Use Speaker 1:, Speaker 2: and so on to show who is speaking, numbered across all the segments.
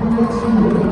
Speaker 1: Brasil.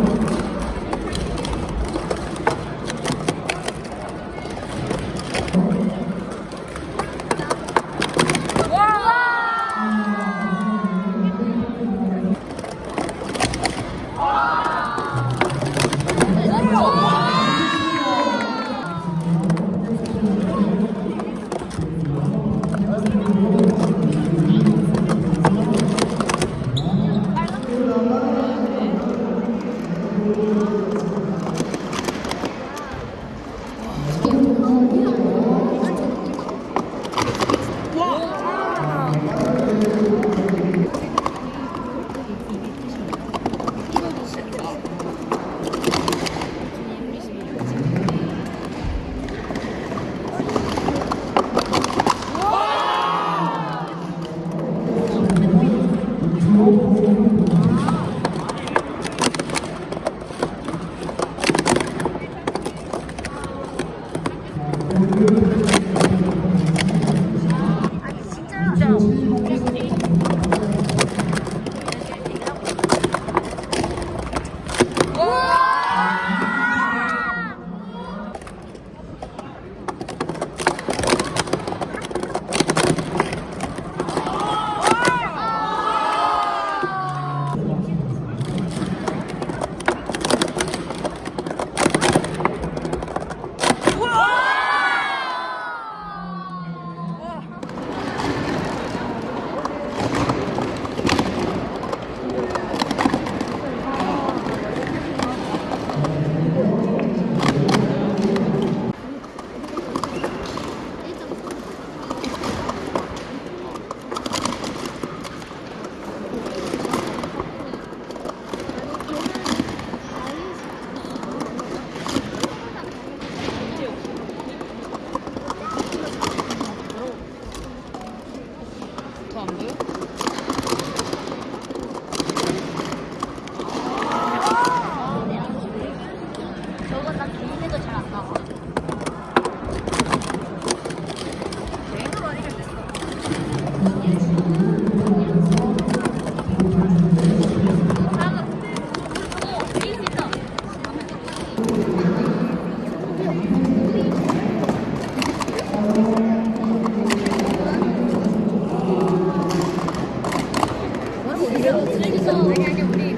Speaker 2: Thank you. 더안 보여? 저거 나 동네도 잘안 나와. 오, 어, 진짜. 行きそう。